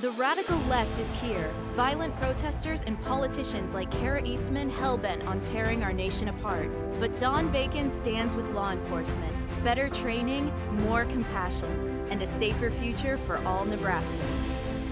The radical left is here. Violent protesters and politicians like Kara Eastman hell-bent on tearing our nation apart. But Don Bacon stands with law enforcement. Better training, more compassion, and a safer future for all Nebraskans.